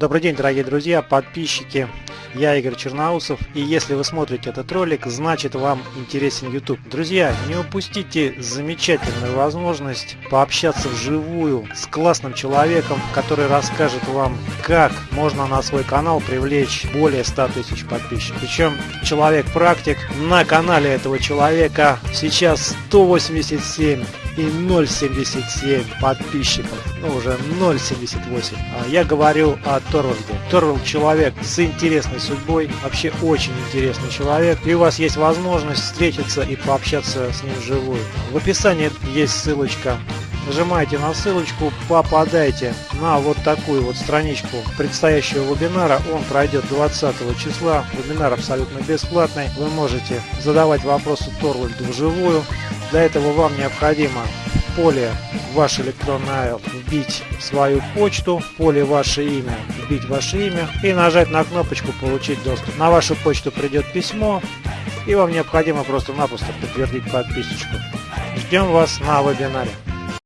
Добрый день, дорогие друзья, подписчики. Я Игорь Черноусов, и если вы смотрите этот ролик, значит вам интересен YouTube. Друзья, не упустите замечательную возможность пообщаться вживую с классным человеком, который расскажет вам, как можно на свой канал привлечь более 100 тысяч подписчиков. Причем человек-практик, на канале этого человека сейчас 187 и 0,77 подписчиков, ну уже 0,78. А я говорю о Торвальде. Торвальд человек с интересной судьбой, вообще очень интересный человек, и у вас есть возможность встретиться и пообщаться с ним вживую. В описании есть ссылочка Нажимаете на ссылочку, попадайте на вот такую вот страничку предстоящего вебинара. Он пройдет 20 числа. Вебинар абсолютно бесплатный. Вы можете задавать вопросы Торвальду вживую. Для этого вам необходимо поле ваш электронный вбить свою почту, в поле ваше имя вбить ваше имя и нажать на кнопочку «Получить доступ». На вашу почту придет письмо и вам необходимо просто-напросто подтвердить подписочку. Ждем вас на вебинаре.